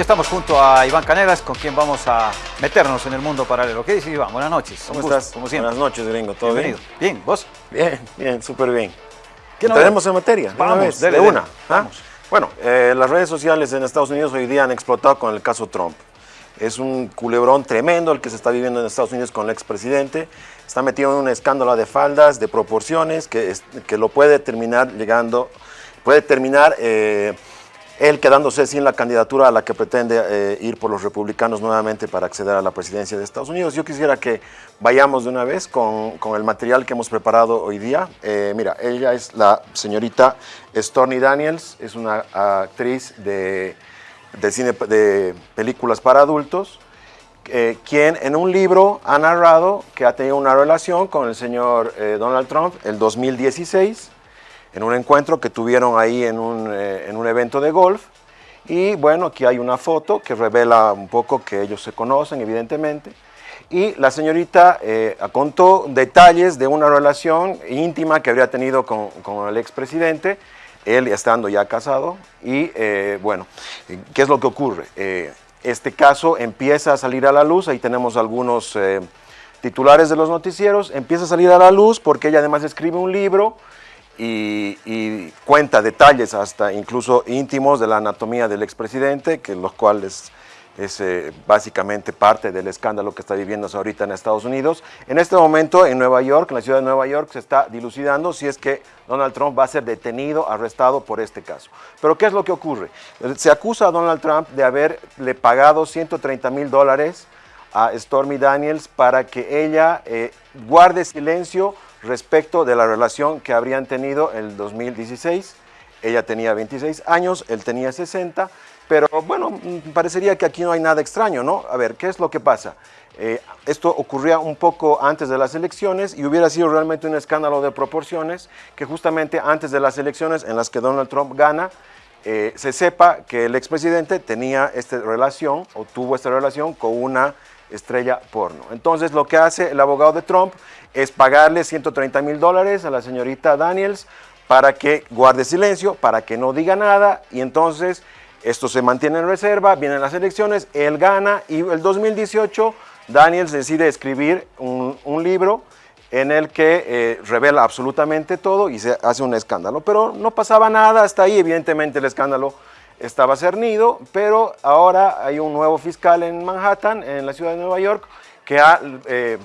Estamos junto a Iván Canelas, con quien vamos a meternos en el mundo paralelo. ¿Qué dice Iván? Buenas noches. ¿Cómo estás? Como siempre. Buenas noches, gringo. ¿Todo Bienvenido. bien? Bien, ¿vos? Bien, bien, súper bien. ¿Qué tenemos en materia? Vamos, de una. ¿ah? Bueno, eh, las redes sociales en Estados Unidos hoy día han explotado con el caso Trump. Es un culebrón tremendo el que se está viviendo en Estados Unidos con el expresidente. Está metido en un escándalo de faldas, de proporciones, que, que lo puede terminar llegando, puede terminar... Eh, él quedándose sin la candidatura a la que pretende eh, ir por los republicanos nuevamente para acceder a la presidencia de Estados Unidos. Yo quisiera que vayamos de una vez con, el material que hemos preparado hoy día. Eh, mira, ella es la señorita Stormy Daniels, es una actriz de, cine de películas para adultos, eh, quien en un libro ha narrado que ha tenido una relación con el señor Donald Trump el 2016 en un encuentro que tuvieron ahí en un, eh, en un evento de golf. Y bueno, aquí hay una foto que revela un poco que ellos se conocen, evidentemente. Y la señorita eh, contó detalles de una relación íntima que habría tenido con, con el expresidente, él estando ya casado. Y eh, bueno, ¿qué es lo que ocurre? este caso empieza a salir a la luz, ahí tenemos algunos titulares de los noticieros, empieza a salir a la luz porque ella además escribe un libro y, cuenta detalles hasta incluso íntimos de la anatomía del expresidente, que los cuales es eh, básicamente parte del escándalo que está viviendo ahorita en Estados Unidos. En este momento en Nueva York, en la ciudad de Nueva York, se está dilucidando si es que Donald Trump va a ser detenido, arrestado por este caso. Pero ¿qué es lo que ocurre? Se acusa a Donald Trump de haberle pagado 130 mil dólares a Stormy Daniels para que ella eh, guarde silencio respecto de la relación que habrían tenido en el 2016. Ella tenía 26 años, él tenía 60, pero bueno, mm, parecería que aquí no hay nada extraño, ¿no? A ver, ¿qué es lo que pasa? Eh, esto ocurría un poco antes de las elecciones y hubiera sido realmente un escándalo de proporciones que justamente antes de las elecciones en las que Donald Trump gana, eh, se sepa que el expresidente tenía esta relación o tuvo esta relación con una estrella porno. Entonces lo que hace el abogado de Trump es pagarle 130 mil dólares a la señorita Daniels para que guarde silencio, para que no diga nada y entonces esto se mantiene en reserva, vienen las elecciones, él gana y el 2018 Daniels decide escribir un, libro en el que eh, revela absolutamente todo y se hace un escándalo. Pero no pasaba nada hasta ahí, evidentemente el escándalo estaba cernido, pero ahora hay un nuevo fiscal en Manhattan, en la ciudad de Nueva York, que ha eh,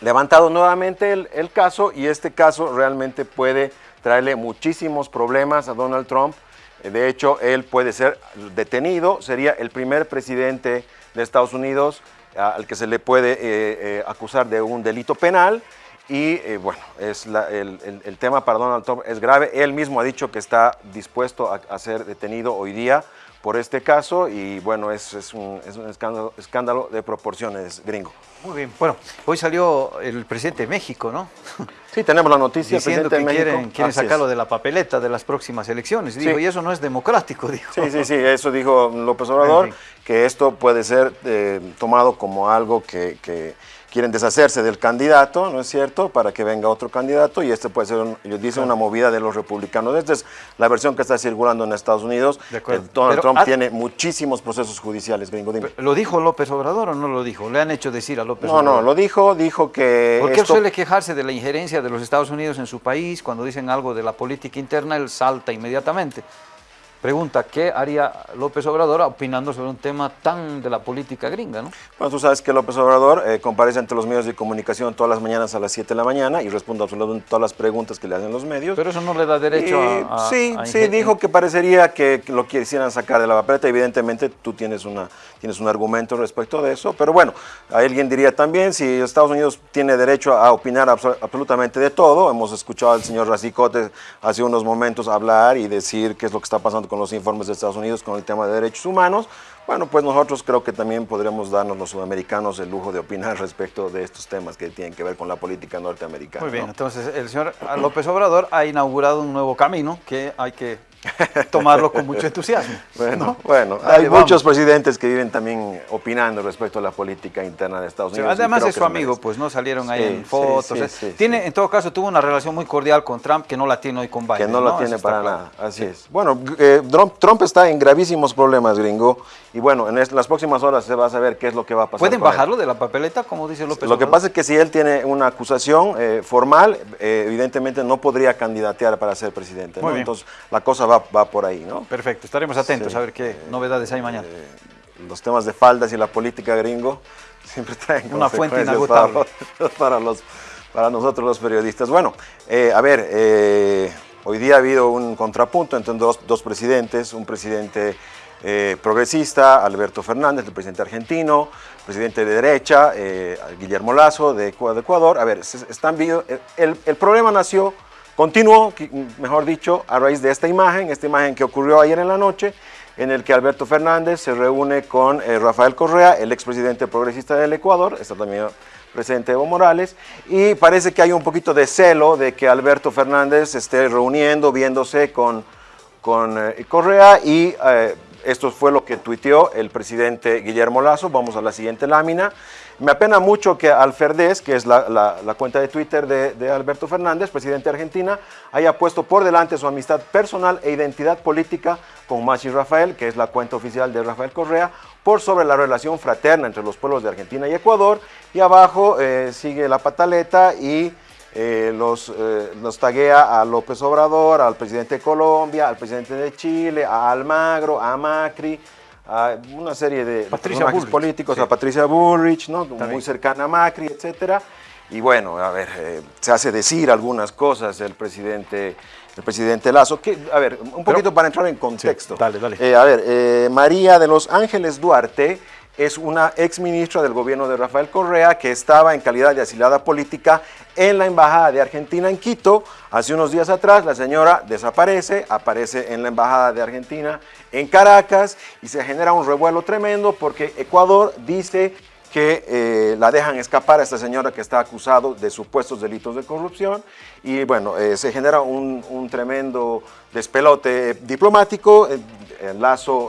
levantado nuevamente el, caso y este caso realmente puede traerle muchísimos problemas a Donald Trump. De hecho, él puede ser detenido, sería el primer presidente de Estados Unidos al que se le puede eh, eh, acusar de un delito penal y eh, bueno, es el, tema para Donald Trump es grave. Él mismo ha dicho que está dispuesto a, ser detenido hoy día por este caso y bueno, es, es un, escándalo, escándalo, de proporciones gringo. Muy bien, bueno, hoy salió el presidente de México, ¿no? Sí, tenemos la noticia. Diciendo que quieren, quieren sacarlo de la papeleta de las próximas elecciones. Dijo, y eso no es democrático, dijo. Sí, sí, sí, eso dijo López Obrador, que esto puede ser eh, tomado como algo que quieren deshacerse del candidato, ¿no es cierto?, para que venga otro candidato y este puede ser, ellos dicen, una movida de los republicanos. Esta es la versión que está circulando en Estados Unidos. Donald Trump tiene muchísimos procesos judiciales, gringo. ¿Lo dijo López Obrador o no lo dijo? ¿Le han hecho decir a López no, Obrador? No, no, lo dijo, dijo que... ¿Por qué suele quejarse de la injerencia de los Estados Unidos en su país? Cuando dicen algo de la política interna, él salta inmediatamente. Pregunta, ¿qué haría López Obrador opinando sobre un tema tan de la política gringa? ¿no? Bueno, tú sabes que López Obrador eh, comparece ante los medios de comunicación todas las mañanas a las 7 de la mañana y responde absolutamente todas las preguntas que le hacen los medios. Pero eso no le da derecho a, Sí, sí, dijo que parecería que lo quisieran sacar de la papeleta. Evidentemente tú tienes, una, tienes un argumento respecto de eso, pero bueno, alguien diría también si Estados Unidos tiene derecho a opinar absolutamente de todo. Hemos escuchado al señor Racicote hace unos momentos hablar y decir qué es lo que está pasando con con los informes de Estados Unidos con el tema de derechos humanos, bueno, pues nosotros creo que también podríamos darnos los sudamericanos el lujo de opinar respecto de estos temas que tienen que ver con la política norteamericana. Muy bien, entonces el señor López Obrador ha inaugurado un nuevo camino que hay que tomarlo con mucho entusiasmo. Bueno, bueno hay muchos presidentes que viven también opinando respecto a la política interna de Estados Unidos. además es su amigo, pues no salieron ahí en fotos. tiene, En todo caso, tuvo una relación muy cordial con Trump que no la tiene hoy con Biden. Que no, la tiene para nada, así es. Bueno, eh, Trump, está en gravísimos problemas, gringo, y bueno, en las próximas horas se va a saber qué es lo que va a pasar. ¿Pueden bajarlo de la papeleta, como dice López Lo que pasa es que si él tiene una acusación eh, formal, eh, evidentemente no podría candidatear para ser presidente. Entonces, la cosa va, va por ahí, ¿no? Perfecto, estaremos atentos a ver qué novedades hay mañana. Eh, los temas de faldas y la política gringo siempre traen una fuente inagotable para, los, para nosotros los periodistas. Bueno, eh, a ver, eh, hoy día ha habido un contrapunto entre dos, dos presidentes, un presidente progresista, Alberto Fernández, el presidente argentino, presidente de derecha, Guillermo Lazo, de Ecuador. A ver, están el, el problema nació Continuó, mejor dicho, a raíz de esta imagen, esta imagen que ocurrió ayer en la noche, en el que Alberto Fernández se reúne con eh, Rafael Correa, el expresidente progresista del Ecuador, está también presente Evo Morales, y parece que hay un poquito de celo de que Alberto Fernández esté reuniendo, viéndose con, con eh, Correa, y eh, esto fue lo que tuiteó el presidente Guillermo Lazo, vamos a la siguiente lámina, me apena mucho que Alferdez, que es la, cuenta de Twitter de, Alberto Fernández, presidente de Argentina, haya puesto por delante su amistad personal e identidad política con Machi Rafael, que es la cuenta oficial de Rafael Correa, por sobre la relación fraterna entre los pueblos de Argentina y Ecuador. Y abajo eh, sigue la pataleta y eh, los, eh, los taguea a López Obrador, al presidente de Colombia, al presidente de Chile, a Almagro, a Macri, a una serie de políticos, a Patricia Bullrich, ¿no? muy cercana a Macri, etcétera. Y bueno, a ver, eh, se hace decir algunas cosas el presidente, el presidente Lazo. Que, a ver, un poquito para entrar en contexto. dale, dale. Eh, a ver, María de los Ángeles Duarte es una ex ministra del gobierno de Rafael Correa que estaba en calidad de asilada política en la Embajada de Argentina en Quito. Hace unos días atrás la señora desaparece, aparece en la Embajada de Argentina en Caracas y se genera un revuelo tremendo porque Ecuador dice que eh, la dejan escapar a esta señora que está acusado de supuestos delitos de corrupción y bueno, eh, se genera un, tremendo despelote diplomático, el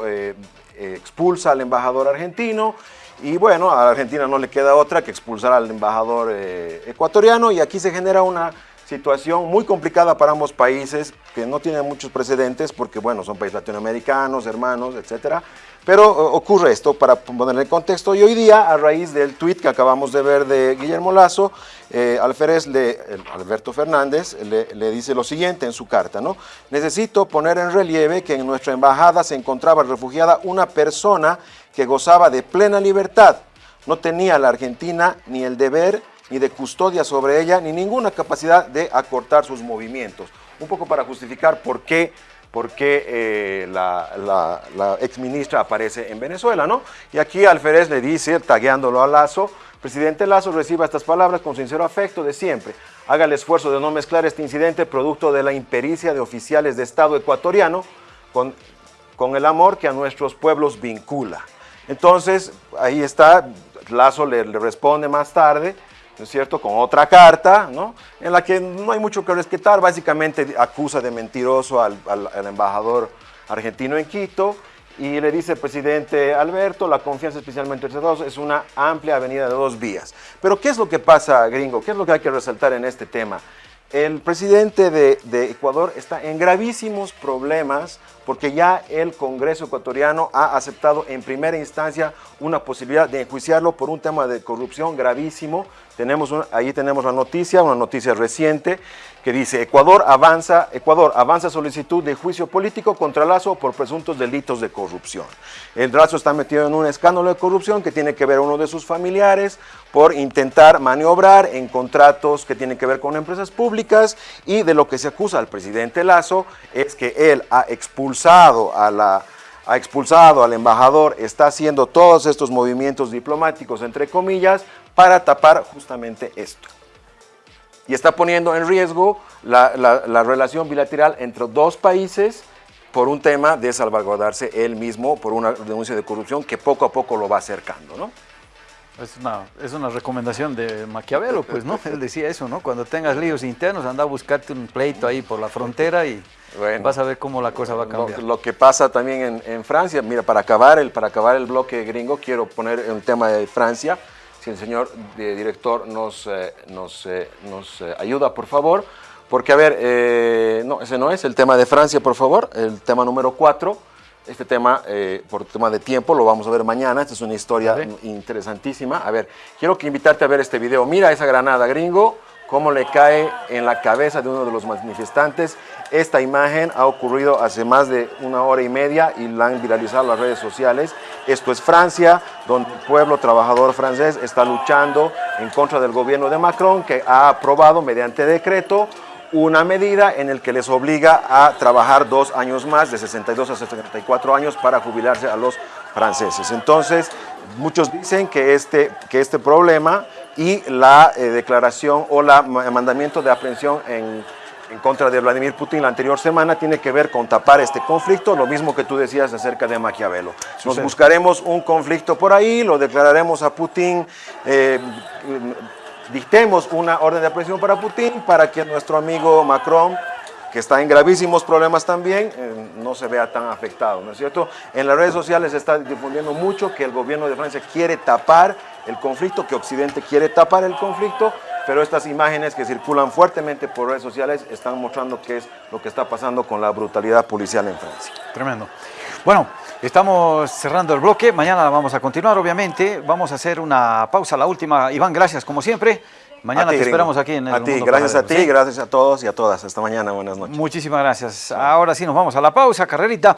eh, expulsa al embajador argentino y bueno, a Argentina no le queda otra que expulsar al embajador eh, ecuatoriano y aquí se genera una situación muy complicada para ambos países que no tienen muchos precedentes porque bueno, son países latinoamericanos, hermanos, etcétera. Pero eh, ocurre esto para poner en contexto y hoy día a raíz del tuit que acabamos de ver de Guillermo Lazo, eh, Alférez, le, Alberto Fernández, le, dice lo siguiente en su carta, ¿no? Necesito poner en relieve que en nuestra embajada se encontraba refugiada una persona que gozaba de plena libertad. No tenía la Argentina ni el deber ni de custodia sobre ella, ni ninguna capacidad de acortar sus movimientos. Un poco para justificar por qué, por qué eh, la, la, la exministra aparece en Venezuela, ¿no? Y aquí Alférez le dice, tagueándolo a Lazo, Presidente Lazo reciba estas palabras con sincero afecto de siempre. Haga el esfuerzo de no mezclar este incidente producto de la impericia de oficiales de Estado ecuatoriano con, con el amor que a nuestros pueblos vincula. Entonces, ahí está, Lazo le, responde más tarde, ¿no es cierto?, con otra carta, ¿no?, en la que no hay mucho que respetar, básicamente acusa de mentiroso al, embajador argentino en Quito, y le dice presidente Alberto, la confianza especialmente entre todos es una amplia avenida de dos vías. Pero ¿qué es lo que pasa, gringo? ¿Qué es lo que hay que resaltar en este tema? El presidente de, de Ecuador está en gravísimos problemas porque ya el Congreso ecuatoriano ha aceptado en primera instancia una posibilidad de enjuiciarlo por un tema de corrupción gravísimo. Tenemos ahí tenemos la noticia, una noticia reciente, que dice Ecuador avanza, Ecuador avanza solicitud de juicio político contra Lazo por presuntos delitos de corrupción. El Lazo está metido en un escándalo de corrupción que tiene que ver uno de sus familiares por intentar maniobrar en contratos que tienen que ver con empresas públicas y de lo que se acusa al presidente Lazo es que él ha expulsado a la ha expulsado al embajador, está haciendo todos estos movimientos diplomáticos, entre comillas, para tapar justamente esto y está poniendo en riesgo la, relación bilateral entre dos países por un tema de salvaguardarse él mismo por una denuncia de corrupción que poco a poco lo va acercando. ¿no? Es una, es una recomendación de Maquiavelo, pues, ¿no? Él decía eso, ¿no? Cuando tengas líos internos, anda a buscarte un pleito ahí por la frontera y Bueno. vas a ver cómo la cosa va a cambiar. lo que pasa también en, en Francia, mira, para acabar, el, para acabar el bloque gringo, quiero poner el tema de Francia. Si el señor eh, director nos, eh, nos, eh, nos eh, ayuda, por favor. Porque, a ver, no, ese no es el tema de Francia, por favor. El tema número 4. Este tema, eh, por tema de tiempo, lo vamos a ver mañana. Esta es una historia interesantísima. A ver, quiero que invitarte a ver este video. Mira esa granada, gringo, cómo le cae en la cabeza de uno de los manifestantes. Esta imagen ha ocurrido hace más de una hora y media y la han viralizado las redes sociales. Esto es Francia, donde el pueblo trabajador francés está luchando en contra del gobierno de Macron, que ha aprobado mediante decreto una medida en el que les obliga a trabajar dos años más, de 62 a 74 años, para jubilarse a los franceses. Entonces, muchos dicen que este, que este problema y la eh, declaración o la ma- mandamiento de aprehensión en, en contra de Vladimir Putin la anterior semana tiene que ver con tapar este conflicto, lo mismo que tú decías acerca de Maquiavelo. Nos Sucede. buscaremos un conflicto por ahí, lo declararemos a Putin, eh, dictemos una orden de aprehensión para Putin para que nuestro amigo Macron, que está en gravísimos problemas también, eh, no se vea tan afectado, ¿no es cierto? En las redes sociales se está difundiendo mucho que el gobierno de Francia quiere tapar el conflicto, que Occidente quiere tapar el conflicto, pero estas imágenes que circulan fuertemente por redes sociales están mostrando qué es lo que está pasando con la brutalidad policial en Francia. Tremendo. Bueno, estamos cerrando el bloque. Mañana vamos a continuar, obviamente. Vamos a hacer una pausa, la última. Iván, gracias como siempre. Mañana ti, te esperamos aquí en el A ti, Mundo gracias a ti, ¿sí? gracias a todos y a todas. Hasta mañana, buenas noches. Muchísimas gracias. Ahora sí nos vamos a la pausa, carrerita.